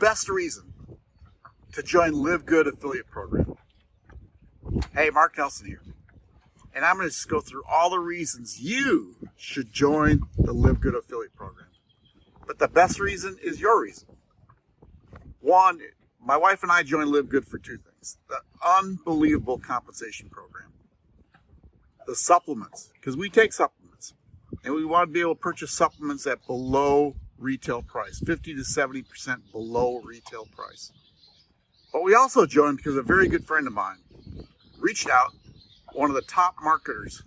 best reason to join Live Good affiliate program. Hey, Mark Nelson here. And I'm going to just go through all the reasons you should join the Live Good affiliate program. But the best reason is your reason. One, my wife and I joined Live Good for two things. The unbelievable compensation program. The supplements, because we take supplements. And we want to be able to purchase supplements at below retail price, 50 to 70% below retail price. But we also joined because a very good friend of mine reached out, one of the top marketers,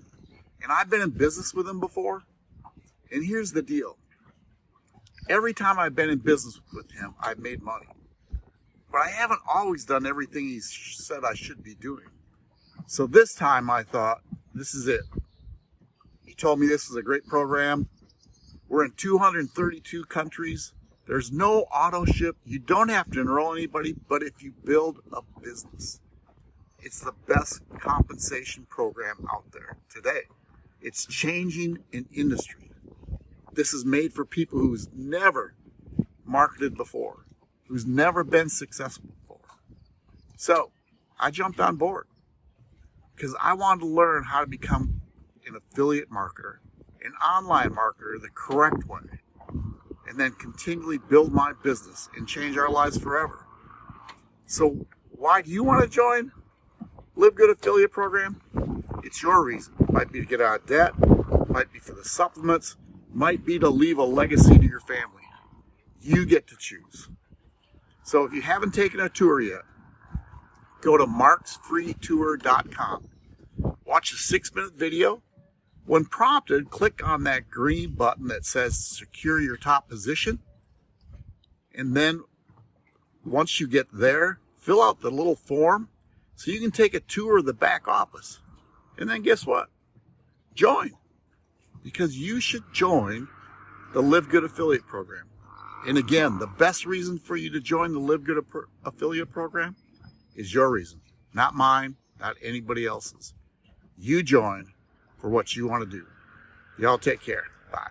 and I've been in business with him before. And here's the deal. Every time I've been in business with him, I've made money. But I haven't always done everything he said I should be doing. So this time I thought, this is it. He told me this is a great program. We're in 232 countries. There's no auto ship. You don't have to enroll anybody, but if you build a business, it's the best compensation program out there today. It's changing an industry. This is made for people who's never marketed before, who's never been successful before. So I jumped on board because I wanted to learn how to become an affiliate marketer an online marketer the correct way and then continually build my business and change our lives forever. So why do you want to join Live Good Affiliate Program? It's your reason. Might be to get out of debt, might be for the supplements, might be to leave a legacy to your family. You get to choose. So if you haven't taken a tour yet, go to marksfreetour.com. Watch a six minute video when prompted, click on that green button that says secure your top position. And then once you get there, fill out the little form so you can take a tour of the back office. And then guess what? Join. Because you should join the Live Good Affiliate Program. And again, the best reason for you to join the Live Good Affiliate Program is your reason, not mine, not anybody else's. You join for what you want to do. Y'all take care. Bye.